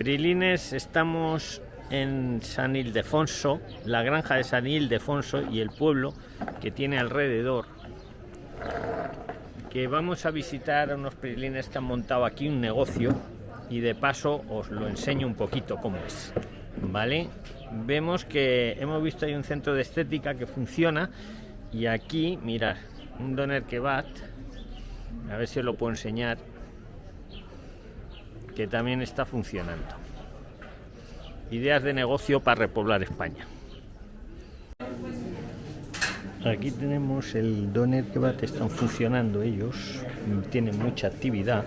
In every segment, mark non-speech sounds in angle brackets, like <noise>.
Prilines, estamos en San Ildefonso, la granja de San Ildefonso y el pueblo que tiene alrededor. Que vamos a visitar unos prilines que han montado aquí un negocio y de paso os lo enseño un poquito cómo es. ¿Vale? Vemos que hemos visto ahí un centro de estética que funciona y aquí, mirad, un doner kebab, a ver si os lo puedo enseñar, que también está funcionando. Ideas de negocio para repoblar España. Aquí tenemos el doner kebab, están funcionando ellos, tienen mucha actividad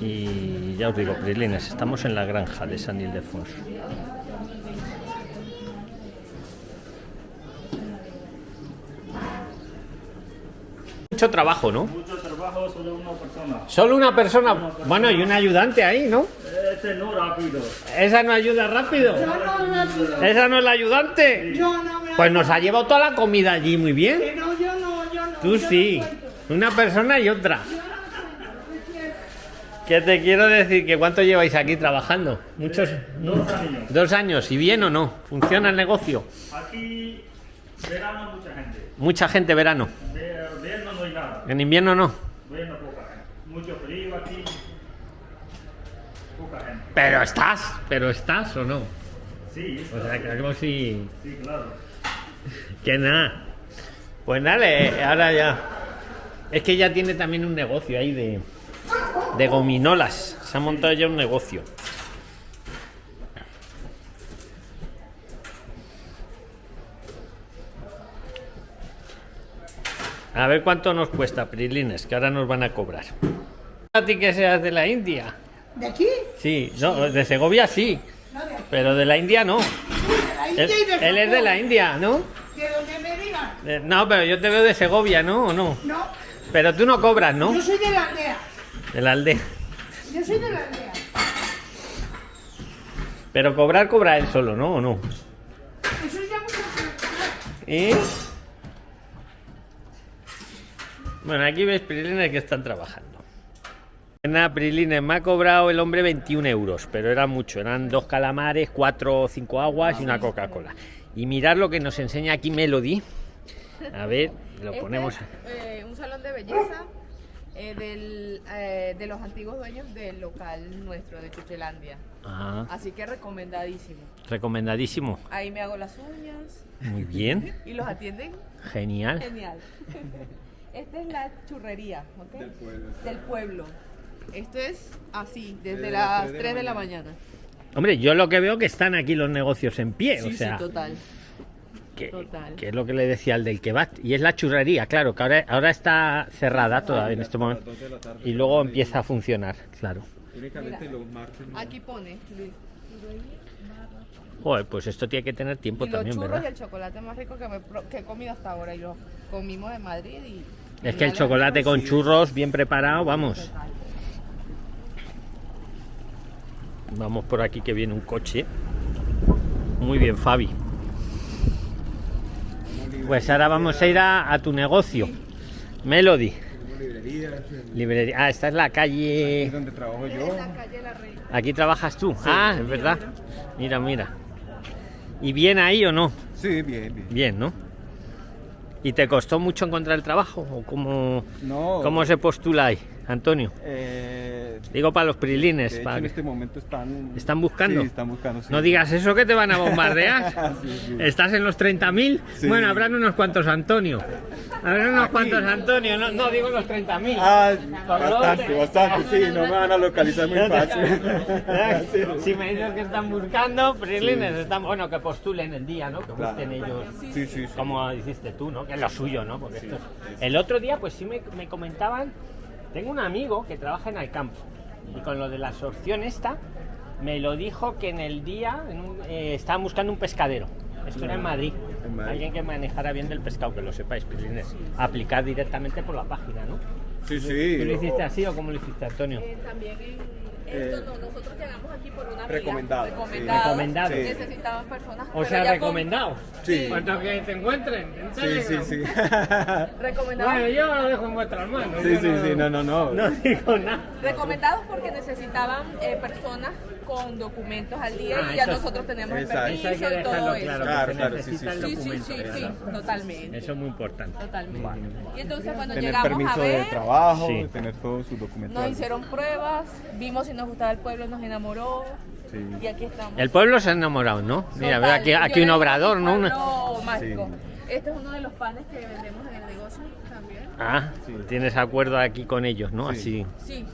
y ya os digo, Prilines, estamos en la granja de San Ildefonso. Mucho trabajo, ¿no? Mucho trabajo, solo una persona. Solo una persona, bueno, y un ayudante ahí, ¿no? No rápido. ¿Esa no ayuda rápido? ¿Esa no es la ayudante? Yo no me Pues nos ha llevado toda la comida allí muy bien. Que no, yo no, yo no. Tú yo sí, no una persona y otra. ¿Qué te quiero decir? ¿Que cuánto lleváis aquí trabajando? Muchos. Dos años. Dos años. ¿Y bien o no? ¿Funciona el negocio? Aquí, verano, mucha gente. Mucha gente verano. De invierno no hay nada. En invierno no. Bueno, poca gente. Mucho frío aquí. Poca gente. Pero estás. ¿Pero estás o no? Sí, O sea, que como si. sí, claro. <laughs> Que nada. Pues dale, ahora ya. Es que ya tiene también un negocio ahí de. De gominolas. Se ha montado ya un negocio. A ver cuánto nos cuesta, Prilines, que ahora nos van a cobrar. A ti que seas de la India. ¿De aquí? Sí, no, de Segovia sí, No, de aquí. pero de la India no. De la India Él, y de él es de la. India, ¿no? De donde me digan. Eh, No, pero yo te veo de Segovia, ¿no? ¿O no? No, Pero tú no cobras, ¿no? yo soy de la aldea. De la aldea. Yo soy de la aldea. Pero cobrar, cobra él solo, ¿no? ¿O no? Eso ya mucho ¿Y? Bueno, aquí ves Prilines que están trabajando. Nada, Prilines, me ha cobrado el hombre 21 euros, pero era mucho. Eran dos calamares, cuatro o cinco aguas y una Coca-Cola. Y mirad lo que nos enseña aquí Melody. A ver, lo Este ponemos. es, eh, un salón de belleza eh, del, eh, de los antiguos dueños del local nuestro de Chuchelandia. Ah, Así que recomendadísimo. recomendadísimo. Ahí me hago las uñas Muy bien, y los atienden genial. genial. <laughs> Esta es la churrería ¿ok? del pueblo. Esto es así, desde las 3 de la mañana. Hombre, yo lo que veo que están aquí los negocios en pie, Sí, o sea, sí, total. que, total. que es lo que le decía al del kebab. Y es la churrería, claro, que ahora, ahora está cerrada todavía en este momento. Y luego empieza a funcionar, claro. Únicamente los martes. no. Aquí pone Luis. Joder, pues esto tiene que tener tiempo Y los también, churros ¿verdad? y el chocolate más rico que, me pro- que he comido hasta ahora. Y lo comimos en Madrid y... Es que el chocolate con churros bien preparado, vamos. Vamos por aquí que viene un coche. Muy bien, Fabi. Pues ahora vamos a ir a, a tu negocio. Melody. Librería. Ah, esta es la es calle. donde trabajo yo. En la calle La Reina. Aquí trabajas tú. Ah, es verdad. Mira, mira. ¿Y bien ahí o no? Sí, bien, bien. Bien, ¿no? ¿Y te costó mucho encontrar el trabajo? ¿O cómo, No. cómo se postula ahí, Antonio? Eh, Digo para los prilines. para en que- este momento están. ¿Están buscando? Sí, están buscando. sí. No digas eso que te van a bombardear. <laughs> Sí. ¿Estás en los 30.000? Sí. Bueno, habrán unos cuantos Antonio. Habrán unos Aquí. cuantos Antonio. No, no digo los 30.000. Ah, bastante, te- bastante, sí, no me van a localizar muy fácil. <laughs> <laughs> Si me dices que están buscando, prilines, están, bueno, que postulen el día, ¿no? Que Claro. busquen ellos. Sí, sí. como hiciste tú, ¿no? Que es lo suyo, ¿no? Porque esto es- El otro día, pues sí me, me comentaban, tengo un amigo que trabaja en el campo y con lo de la absorción esta, me lo dijo que en el día en un- eh, estaban buscando un pescadero. Esto era en Madrid. En Madrid. Alguien que manejara bien del pescado, que lo sepáis, Prilines. Aplicar directamente por la página, ¿no? Sí, ¿Tú lo sí. hiciste así o cómo lo hiciste, Antonio? Eh, también en, Esto no, nosotros llegamos aquí por una amiga. recomendado, sí. Recomendado. Recomendado. Sí. Necesitaban personas. O sea, ya con- recomendado. Sí. Cuanto que te encuentren. en Sí, sí, sí. <laughs> Recomendados. Bueno, yo lo dejo en vuestras manos. Sí, sí, sí, no, no, no. No digo nada. Recomendados porque necesitaban eh, personas con documentos al día Ah, y ya eso- nosotros tenemos el Exacto. Eso permiso que y todo eso. claro. Claro, claro, sí, sí, Sí, sí, sí, totalmente. Eso es muy importante. Totalmente. Y entonces cuando Tener llegamos a permiso de ver, trabajo, Sí. tener todos sus documentos. nos hicieron pruebas, vimos si nos gustaba el pueblo, nos enamoró Sí. y aquí estamos. El pueblo se ha enamorado, ¿no? Mira, Total. veo aquí, aquí un obrador, ¿no? Una- pueblo mágico. Sí. Este es uno de los panes que vendemos en el negocio también. Ah, Sí. tienes acuerdo aquí con ellos, ¿no? Sí. Así. Sí.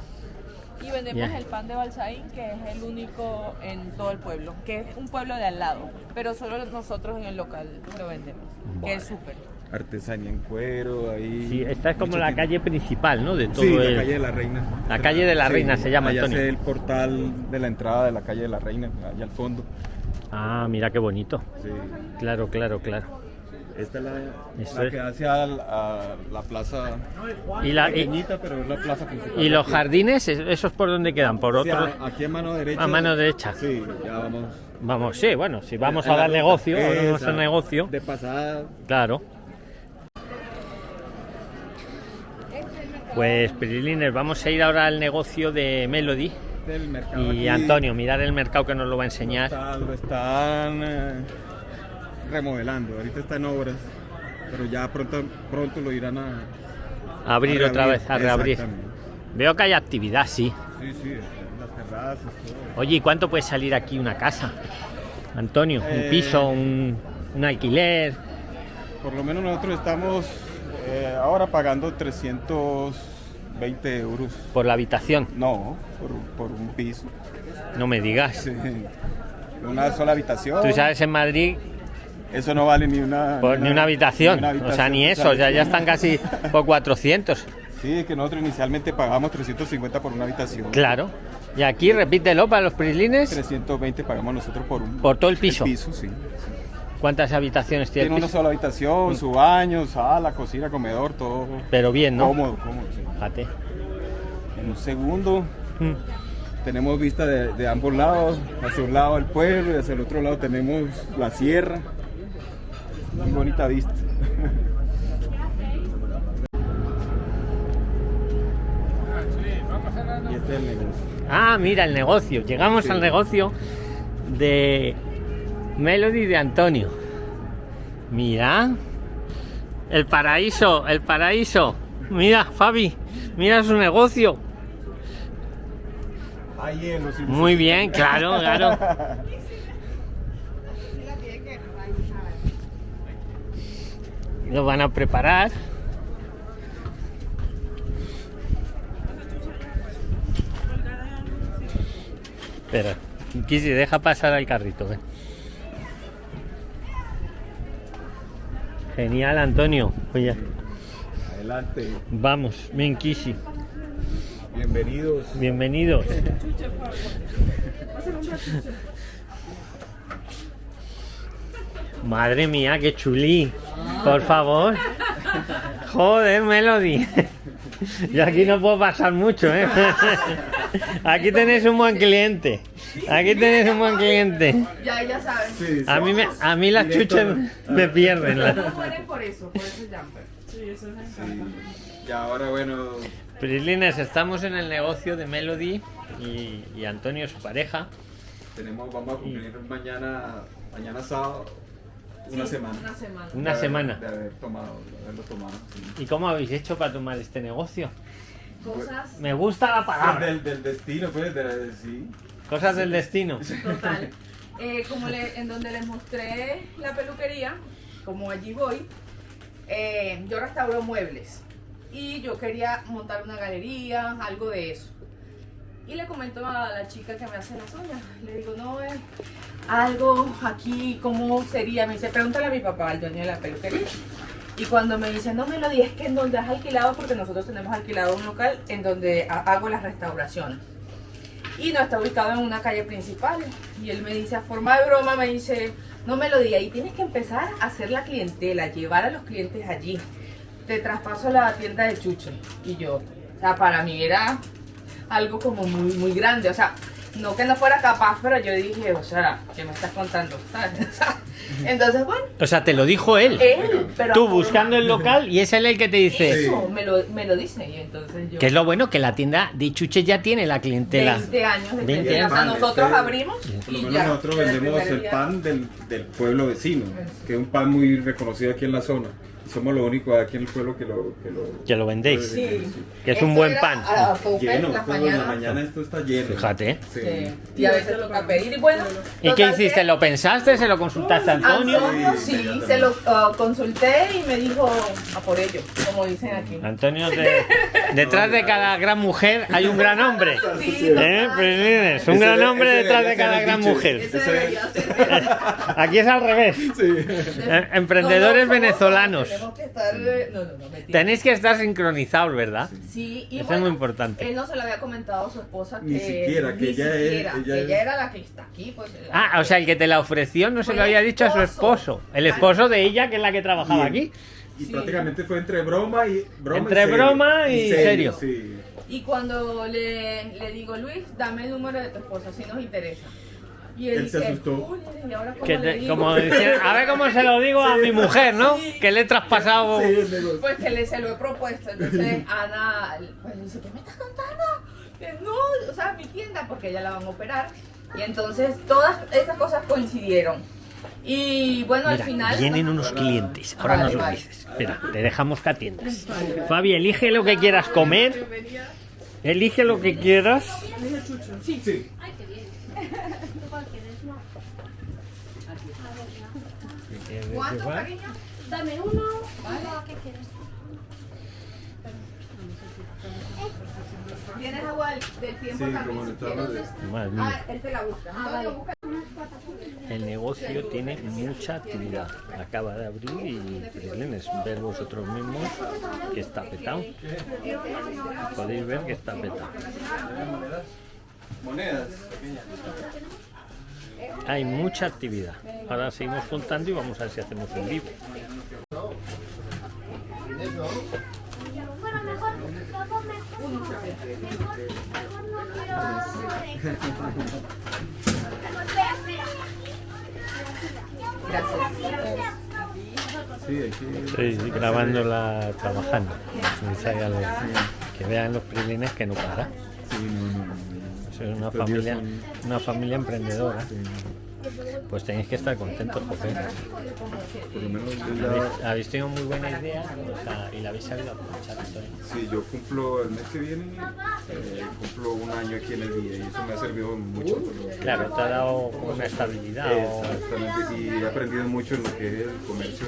Y vendemos el pan de Balsaín, que es el único en todo el pueblo, que es un pueblo de al lado, pero solo nosotros en el local lo vendemos, que es súper. Artesanía en cuero, ahí. Sí, esta es como la calle principal, ¿no? De todo Sí, el... la calle de la Reina. La calle de la Reina se llama, allá Antonio. es el portal de la entrada de la calle de la Reina, allá al fondo. Ah, mira qué bonito. Sí. Claro, claro, claro. Esta es la, Eso la es. que hacia al- a la plaza ¿Y, la, y, pero es la plaza principal. y los Aquí. jardines, ¿Es- esos por dónde quedan? Por otro... aquí a mano derecha. A mano derecha. Sí, ya vamos. Vamos, sí, bueno, si vamos a dar ruta. negocio, vamos a negocio, De pasada. claro. Pues, Pirilines, vamos a ir ahora al negocio de Melody. Del mercado Y aquí, Antonio, mirar el mercado que nos lo va a enseñar. lo están eh, remodelando. Ahorita está en obras. Pero ya pronto, pronto lo irán a. Abrir a otra vez, a reabrir. Veo que hay actividad, sí. Sí, sí, las terrazas, todo. Oye, ¿y cuánto puede salir aquí una casa? Antonio, un Eh, piso, un, un alquiler. Por lo menos nosotros estamos eh, ahora pagando 320 euros. Por la habitación, No, por, por un piso. no me digas. Sí. Una sola habitación. Tú sabes en Madrid, Eso no vale ni una, por, ni una habitación. ni una O sea, ni eso, ya, ya están casi por 400. Sí, que nosotros inicialmente pagamos 350 por una habitación. Claro. Y aquí repítelo para los prislines. 320 pagamos nosotros por un Por todo el piso. el piso, sí. ¿Cuántas habitaciones tiene Tiene una sola habitación, su baño, sala, cocina, comedor, todo Pero bien, ¿no? cómodo, cómodo. sí. Fíjate. En un segundo Mm. tenemos vista de, de ambos lados, hacia un lado el pueblo y hacia el otro lado tenemos la sierra. Muy bonita vista. y este es el negocio. Ah, mira el negocio. Llegamos Sí. al negocio de Melody de Antonio. Mira. El paraíso, el paraíso. Mira, Fabi, mira su negocio. Hay hielo, sí, Muy bien, claro, claro. <laughs> Lo van a preparar. Espera, Kisi, deja pasar al carrito. ven. Genial, Antonio. Oye, Adelante, vamos, Kisi. bienvenidos. Bienvenidos. <laughs> Madre mía, qué chulí. Por favor. Joder, Melody. Yo aquí no puedo pasar mucho, ¿eh? Aquí tenéis un buen cliente. Aquí tenéis un buen cliente. Ya, ya saben. Sí, sí. A mí, me, a mí las chuchas me pierden. las- por eso, por eso jumper. Y ahora, bueno, Prislines, estamos en el negocio de Melody y, y Antonio, su pareja. tenemos, vamos a cumplir mañana, mañana sábado, una Sí, semana. Una semana. Una de haber- semana. De haber tomado, de haberlo tomado. sí. ¿Y cómo habéis hecho para tomar este negocio? Cosas. Me gusta la palabra. del, del destino, pues, de, sí. Cosas del destino. Total. Eh, como le- en donde les mostré la peluquería, como allí voy, eh, yo restauro muebles y yo quería montar una galería, algo de eso. Y le comento a la chica que me hace las uñas, le digo, no, eh, algo aquí, ¿cómo sería? Me dice, pregúntale a mi papá, al dueño de la peluquería. Y cuando me dice, no me lo digas, que en donde has alquilado, porque nosotros tenemos alquilado un local en donde ha- hago las restauraciones y no está ubicado en una calle principal. Y él me dice, a forma de broma, me dice, no me lo diga, y tienes que empezar a hacer la clientela, llevar a los clientes allí. Te traspaso a la tienda de Chucho. Y yo, o sea, para mí era algo como muy, muy grande. O sea, no que no fuera capaz, pero yo dije, o sea, ¿qué me estás contando? <laughs> Entonces, bueno, O sea, te lo dijo él. él, pero Tú buscando el local y es él el que te dice. Eso, me lo, me lo dice. Y entonces yo. Que es lo bueno que la tienda de chuches ya tiene la clientela. 20 años de 20 clientela. O sea, años. nosotros Este- abrimos Por lo y menos ya. nosotros vendemos el pan del, del pueblo vecino, que es un pan muy reconocido aquí en la zona. Somos los únicos aquí en el pueblo que lo... Que lo, Que lo vendéis. Sí. Que es un Esto buen pan. A, a Lleno, en las todo en la mañana esto está lleno. Fíjate. Sí. Sí. Y a veces toca pedir. Y bueno. ¿Y qué hiciste? ¿Lo pensaste? ¿Se lo consultaste a Antonio? Antonio, sí, se lo ah, consulté y me dijo a por ello, como dicen aquí. Antonio, <laughs> de- detrás de cada gran mujer hay un gran hombre. Sí, ¿Eh? Prislines? Un Ese- gran hombre ese detrás de cada gran mujer. <laughs> Aquí es al revés. Eh, Emprendedores No, no, venezolanos. Tenemos que estar, eh, No, no, no, mentira. Tenéis que estar sincronizados, ¿verdad? Sí, y Eso es muy importante. Él no se lo había comentado a su esposa que Ni siquiera, que ni ella es- siquiera, ella que es- ella era la que está aquí, pues. Ah, o sea, el que te la ofreció no se lo había dicho a su esposo. El esposo de ella, que es la que trabajaba aquí. Y Sí. prácticamente fue entre broma y broma Entre y serio. broma y serio. Sí. Y cuando le, le digo, Luis, dame el número de tu esposa, si nos interesa. Y él, Él se asustó. "Uy, ¿y ahora cómo Que le te- digo?" como decía, a ver cómo se lo digo a mi mujer, ¿no? Que le he traspasado. Sí. Pues que le, se lo he propuesto. Entonces Ana pues, le dice, ¿qué me estás contando? Que no, o sea, mi tienda, porque ella la van a operar. Y entonces todas esas cosas coincidieron. Y bueno, al Mira, final... vienen unos clientes. Ahora Vale, nos lo vale. dices. Espera, te dejamos que atiendas. Fabi, elige lo que quieras comer. Elige lo que quieras. Sí. ¿Cuánto, cariño? Dame uno. ¿Qué quieres? ¿Tienes agua del, tiempo Sí, también como si quieres? de- Madre mía. Ah, él te la busca. Antonio, busca. El negocio tiene mucha actividad. Acaba de abrir y Prislines, ver vosotros mismos que está petado. Podéis ver que está petado. Monedas. Hay mucha actividad. Ahora seguimos contando y vamos a ver si hacemos un vivo. Estoy grabándola trabajando. Que vean los Prislines que no para. Es una familia, son- una familia emprendedora. Sí, Pues tenéis que estar contentos, porque por lo menos habéis, tenido muy buena idea o sea, y la habéis sabido aprovechar. Sí, yo cumplo el mes que viene, eh, cumplo un año aquí en el día y eso me ha servido mucho. Claro, te ha dado como una estabilidad. o- Exactamente, y he aprendido mucho en lo que es el comercio,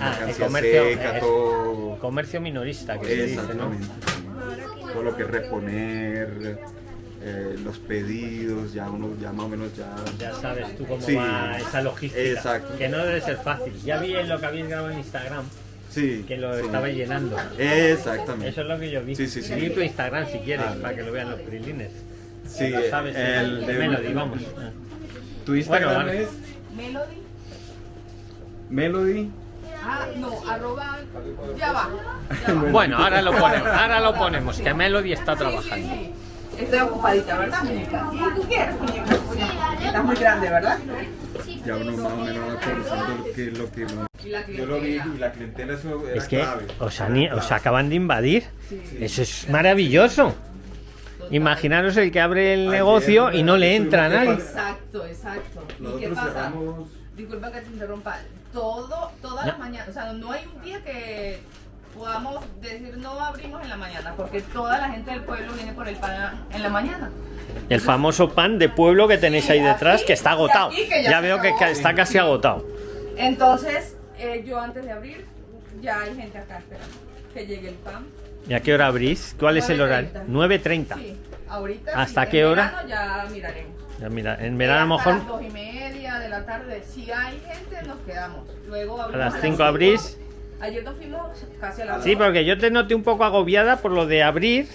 Ah, el comercio, seca, todo. Comercio minorista, que se dice, ¿no? Todo lo que es reponer, eh, los pedidos, ya uno ya más o menos ya. Ya sabes tú cómo Sí. va esa logística. Exacto. Que no debe ser fácil. Ya vi en lo que habéis grabado en Instagram Sí. que lo sí. estabais llenando. Exactamente. Eso es lo que yo vi. Sí, sí, sí. Seguir tu Instagram si quieres, Ah. para que lo vean los prilines. Sí, Lo sabes, el el de Melody, vamos. Tu Instagram Bueno, es Melody. Melody. Ah, no, arroba. Ya va. Ya va. Bueno, ahora lo ponemos, ahora lo ponemos, que Melody está trabajando. Estoy ocupadita, ¿verdad, muñeca? ¿Y tú quieres, muñeca? Estás muy grande, ¿verdad? Ya uno más o menos va conociendo lo que lo que no- Y la Yo lo vi y la clientela eso era Es que clave. os, han- os acaban de invadir. Eso es maravilloso. Imaginaros el que abre el Ayer, negocio y no le entra a nadie. Exacto, exacto. ¿Y qué pasa? cerramos Disculpa que te interrumpa. Todo, todas No. las mañanas, o sea, no hay un día que podamos decir no abrimos en la mañana, porque toda la gente del pueblo viene por el pan en la mañana. El famoso pan de pueblo que tenéis ahí detrás, que está agotado. Aquí, que ya Ya veo que está casi agotado. Entonces, eh, yo antes de abrir, ya hay gente acá esperando que llegue el pan. ¿Y a qué hora abrís? ¿Cuál es el horario? 9:30. 9.30. Sí, ahorita. ¿Hasta sí, qué en hora? ya miraremos. Ya mira, en verano a lo mejor las dos y media de la tarde. Si hay gente, nos quedamos. Luego a abrimos las 5 cinco. abrís. Ayer nos fuimos casi a las Sí, porque yo te noté un poco agobiada por lo de abrir.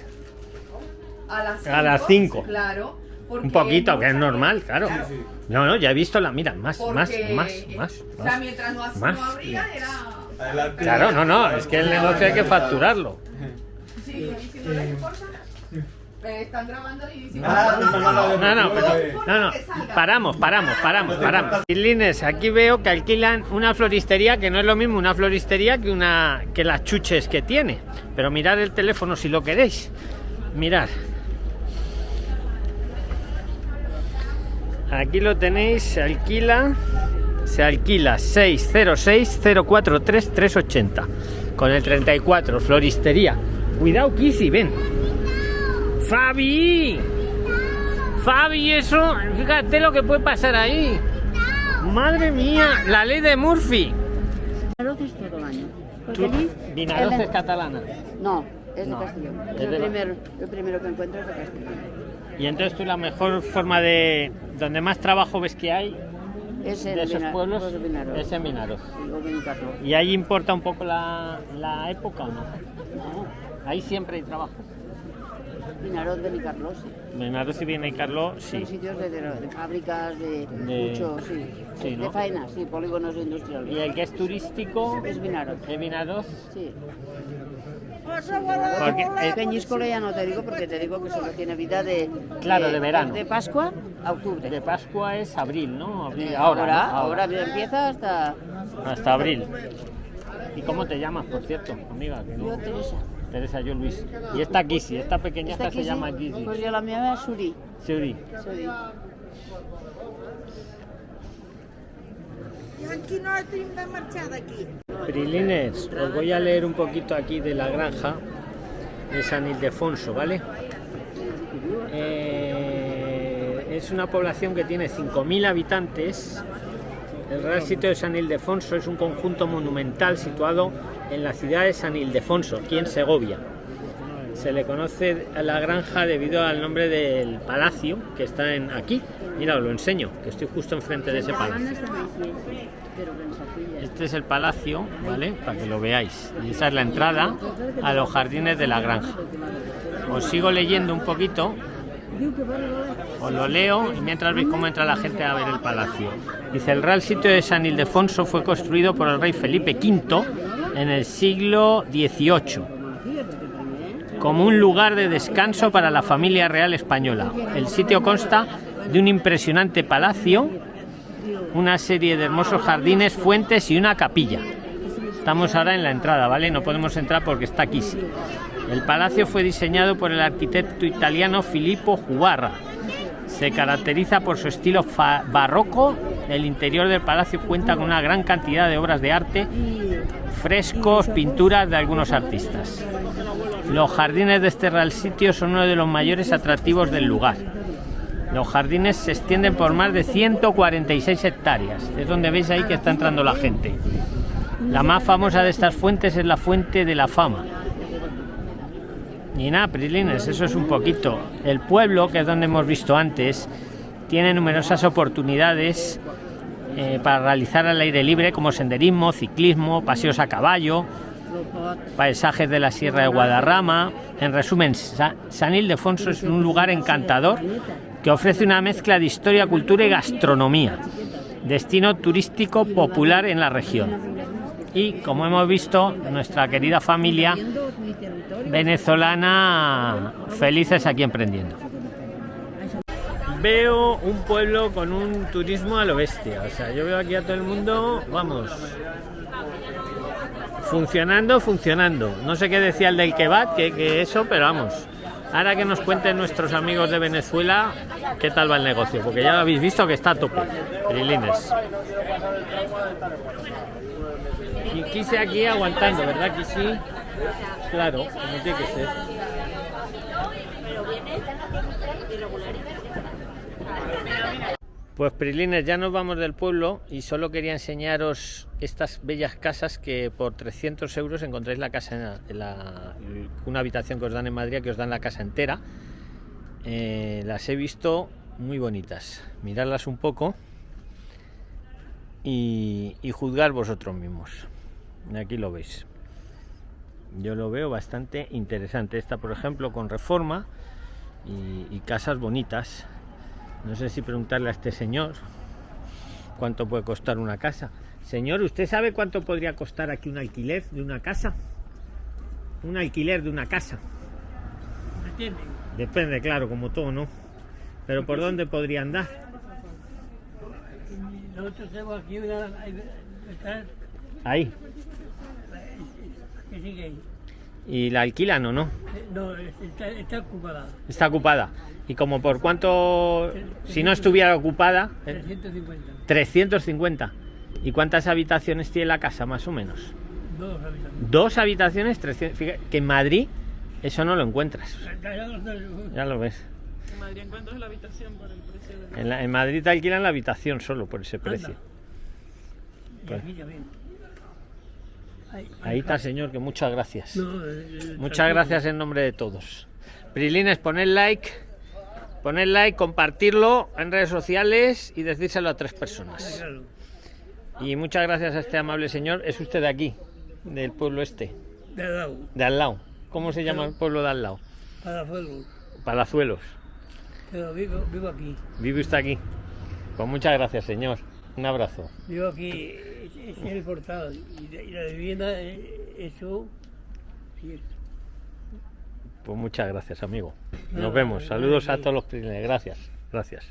A las A las cinco. Claro. porque Un poquito, que es normal, gente- claro. Sí, sí. No, no, ya he visto la. Mira, más, porque, más, más, más. O sea, más. mientras no, más. no abría, era. Adelante. Claro, no, no, es que el negocio hay que facturarlo. Sí, sí, no le importa. Eh, están grabando y dicen. Ah, no, no, no, no, No, no, Pero, pero- no, no, paramos, paramos, paramos, paramos. Lines, aquí veo que alquilan una floristería que no es lo mismo una floristería que una que las chuches que tiene. Pero mirad el teléfono si lo queréis. Mirad. Aquí lo tenéis, se alquila, se alquila 606 043 380 con el 34 floristería. Cuidado, Kissy, ven. Fabi. Fabi, eso, fíjate lo que puede pasar ahí. Madre mía, la ley de Murphy. Vinaroz es todo el año. Vinaroz es catalana. No, es No, de Castellón. es Es de- el, primer, el primero que encuentro es de Castellón. Y entonces tú la mejor forma de... Donde más trabajo ves que hay Es en de esos pueblos pues Vinaroz. es en Vinaroz. Sí. ¿Y ahí importa un poco la, la época o no? No, Ahí siempre hay trabajo. Vinaroz, Benicarló, sí. Vinaroz y Carlo, sí. Son sitios de, de- de fábricas, de, De- mucho, sí. sí, ¿no? De faena, sí, polígonos industriales. Y el que es turístico Es Vinaroz, es Vinaroz. sí. Porque el- Peñíscola ya no te digo porque te digo que solo tiene vida de... Claro, de verano. De Pascua a octubre. de Pascua es abril, ¿no? Abril, Eh, ahora, ahora, ¿no? ahora empieza hasta... Hasta abril. ¿Y cómo te llamas, por cierto, amiga? Yo, Teresa. Teresa, yo Luis. Y esta Kissy, esta pequeña Esta esta se aquí llama Kissy. Pues yo la mía es Suri. Suri. Suri. Prilines, os voy a leer un poquito aquí de la granja de San Ildefonso, ¿vale? Eh, es una población que tiene 5.000 habitantes. El Real Sitio de San Ildefonso es un conjunto monumental situado en la ciudad de San Ildefonso, aquí en Segovia. Se le conoce a la granja debido al nombre del palacio que está en aquí. Mira, os lo enseño, que estoy justo enfrente de ese palacio. Este es el palacio, ¿vale? Para que lo veáis. Y esa es la entrada a los jardines de la granja. Os sigo leyendo un poquito. Os lo leo y mientras veis cómo entra la gente a ver el palacio. Dice, el Real Sitio de San Ildefonso fue construido por el rey Felipe V en el siglo XVIII como un lugar de descanso para la familia real española. El sitio consta de un impresionante palacio, una serie de hermosos jardines, fuentes y una capilla. Estamos ahora en la entrada, ¿vale? No podemos entrar porque está aquí. sí. El palacio fue diseñado por el arquitecto italiano Filippo Jubarra. Se caracteriza por su estilo barroco. El interior del palacio cuenta con una gran cantidad de obras de arte, frescos, pinturas de algunos artistas. Los jardines de este real sitio son uno de los mayores atractivos del lugar. Los jardines se extienden por más de 146 hectáreas. Es donde veis ahí que está entrando la gente. La más famosa de estas fuentes es la Fuente de la Fama. Y nada, Prilines, eso es un poquito. El pueblo, que es donde hemos visto antes, tiene numerosas oportunidades eh, para realizar al aire libre, como senderismo, ciclismo, paseos a caballo, paisajes de la Sierra de Guadarrama. En resumen, Sa- San Ildefonso es un lugar encantador que ofrece una mezcla de historia, cultura y gastronomía. Destino turístico popular en la región. Y como hemos visto, nuestra querida familia venezolana felices aquí emprendiendo. Veo un pueblo con un turismo a lo bestia. O sea, yo veo aquí a todo el mundo, vamos, funcionando, funcionando. No sé qué decía el del kebab, que, que eso, pero vamos. Ahora que nos cuenten nuestros amigos de Venezuela qué tal va el negocio, porque ya habéis visto que está a tope. Y quise aquí aguantando, ¿verdad que sí? Claro, como tiene que ser. Pues Prilines, ya nos vamos del pueblo y solo quería enseñaros estas bellas casas que por 300 euros encontráis la casa, en la- una habitación que os dan en Madrid, que os dan la casa entera. Eh, las he visto muy bonitas. Miradlas un poco y, juzgar vosotros mismos. Aquí lo veis. Yo lo veo bastante interesante. Esta, por ejemplo, con reforma y casas bonitas. No sé si preguntarle a este señor cuánto puede costar una casa. Señor, ¿usted sabe cuánto podría costar aquí un alquiler de una casa? Un alquiler de una casa. Depende, claro, como todo, ¿no? Pero ¿por dónde podría andar? Nosotros tenemos aquí una. Ahí. que sigue ahí. ¿Y la alquilan o no? Eh, No, está, está ocupada. Está ocupada. ¿Y como por cuánto, si no estuviera ocupada? eh, 350. 350. ¿Y cuántas habitaciones tiene la casa, más o menos? Dos habitaciones. Dos habitaciones, 300. Fíjate que en Madrid eso no lo encuentras. Ya lo ves. En Madrid encuentras la habitación por el precio de... En, la- en Madrid te alquilan la habitación solo por ese precio. Y aquí también. Ahí, Ahí está, señor, que muchas gracias. No, eh, Muchas gracias en nombre de todos. Prilines, poned like, poned like, compartirlo en redes sociales y decírselo a tres personas. Y muchas gracias a este amable señor. Es usted de aquí, del pueblo este, De al lado, de al lado. ¿Cómo se llama el pueblo de al lado? para fuego. Palazuelos. Pero vivo, vivo aquí. Vive usted aquí. Pues muchas gracias, señor. Un abrazo. Vivo aquí, es, el portal. Y, de- y la vivienda, eh, eso. Sí, es. Pues muchas gracias, amigo. Nos vemos. Saludos a nada. todos los prilines. Gracias. Gracias.